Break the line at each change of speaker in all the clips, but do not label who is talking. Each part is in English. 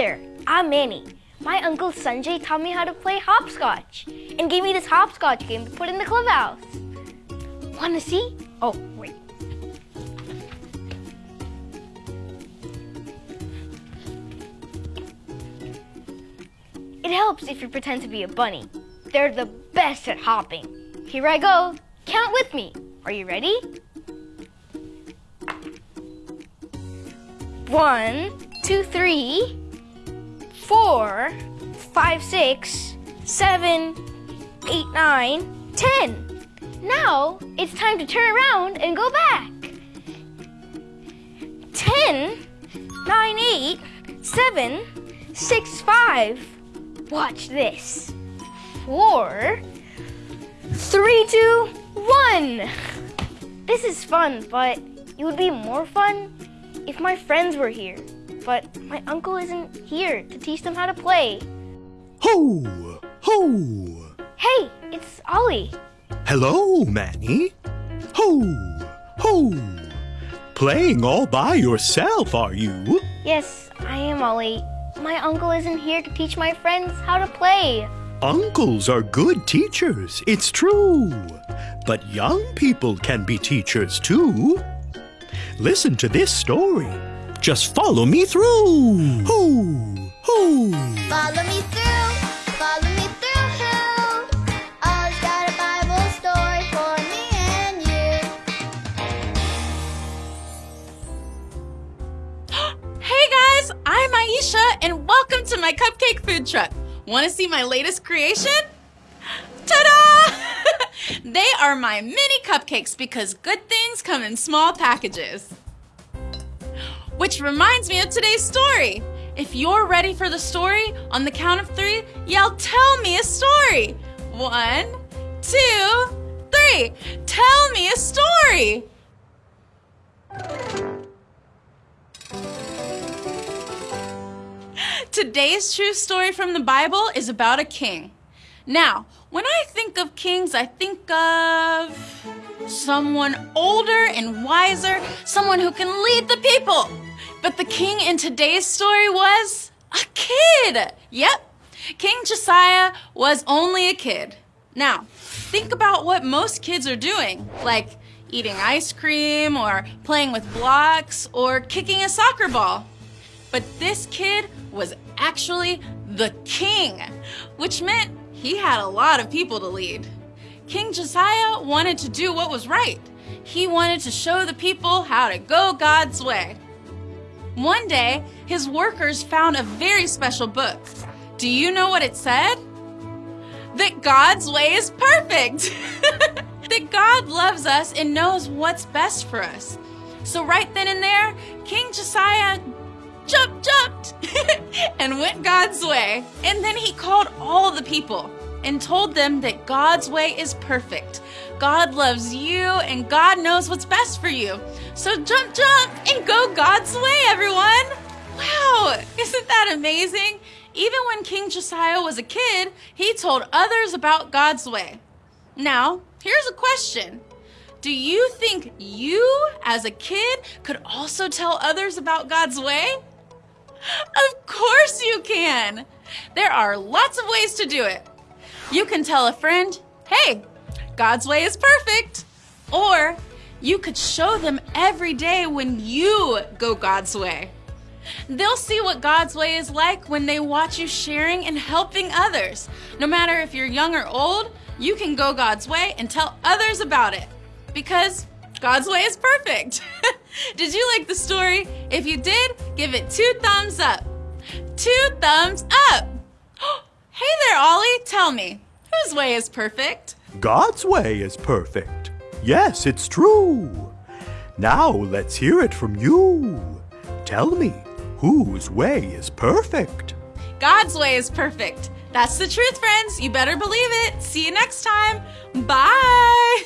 there. I'm Manny. My uncle Sanjay taught me how to play hopscotch and gave me this hopscotch game to put in the clubhouse. Want to see? Oh, wait. It helps if you pretend to be a bunny. They're the best at hopping. Here I go. Count with me. Are you ready? One, two, three, four, five, six, seven, eight, nine, ten. Now it's time to turn around and go back. Ten, nine, eight, seven, six, five. Watch this. Four, three, two, one. This is fun, but it would be more fun if my friends were here. But my uncle isn't here to teach them how to play.
Ho! Ho!
Hey, it's Ollie.
Hello, Manny. Ho! Ho! Playing all by yourself, are you?
Yes, I am Ollie. My uncle isn't here to teach my friends how to play.
Uncles are good teachers, it's true. But young people can be teachers too. Listen to this story. Just follow me through. Who? Who?
Follow me through, follow me through. Ollie's got a Bible story for me and you.
Hey guys, I'm Aisha and welcome to my cupcake food truck. Want to see my latest creation? Ta-da! they are my mini cupcakes because good things come in small packages. Which reminds me of today's story. If you're ready for the story, on the count of three, yell, Tell me a story. One, two, three. Tell me a story. Today's true story from the Bible is about a king. Now, when I think of kings, I think of someone older and wiser, someone who can lead the people. But the king in today's story was a kid. Yep, King Josiah was only a kid. Now, think about what most kids are doing, like eating ice cream or playing with blocks or kicking a soccer ball. But this kid was actually the king, which meant he had a lot of people to lead. King Josiah wanted to do what was right. He wanted to show the people how to go God's way. One day, his workers found a very special book. Do you know what it said? That God's way is perfect. that God loves us and knows what's best for us. So, right then and there, King Josiah jumped, jumped, and went God's way. And then he called all the people and told them that God's way is perfect. God loves you and God knows what's best for you. So jump, jump, and go God's way, everyone. Wow, isn't that amazing? Even when King Josiah was a kid, he told others about God's way. Now, here's a question. Do you think you, as a kid, could also tell others about God's way? Of course you can! There are lots of ways to do it. You can tell a friend, hey, God's way is perfect. Or you could show them every day when you go God's way. They'll see what God's way is like when they watch you sharing and helping others. No matter if you're young or old, you can go God's way and tell others about it because God's way is perfect. did you like the story? If you did, give it two thumbs up. Two thumbs up. hey there, Ollie. Tell me, whose way is perfect?
God's way is perfect. Yes, it's true. Now let's hear it from you. Tell me, whose way is perfect?
God's way is perfect. That's the truth, friends. You better believe it. See you next time. Bye.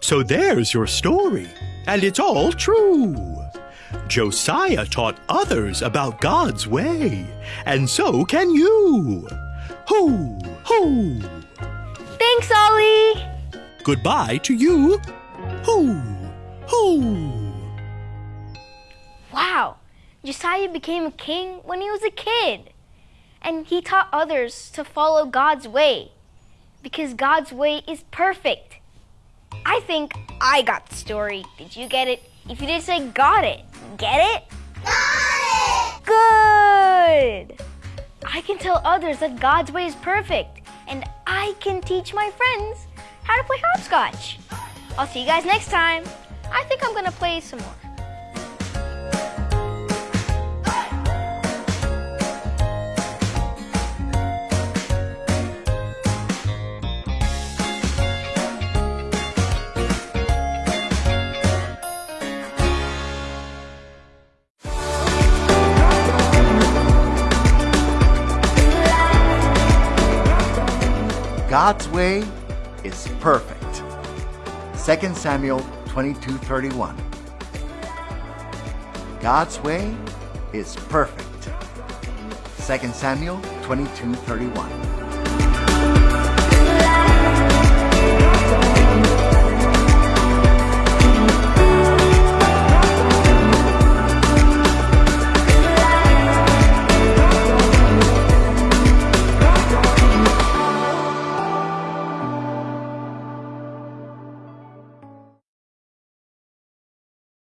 So there's your story, and it's all true. Josiah taught others about God's way, and so can you. Ho, ho.
Thanks, Ollie.
Goodbye to you. Ho, ho.
Wow, Josiah became a king when he was a kid. And he taught others to follow God's way because God's way is perfect. I think I got the story. Did you get it? If you didn't say got it, get it? Got it! Good! I can tell others that God's way is perfect, and I can teach my friends how to play hopscotch. I'll see you guys next time. I think I'm gonna play some more.
God's way is perfect. 2 Samuel 22:31. God's way is perfect. 2 Samuel 22:31.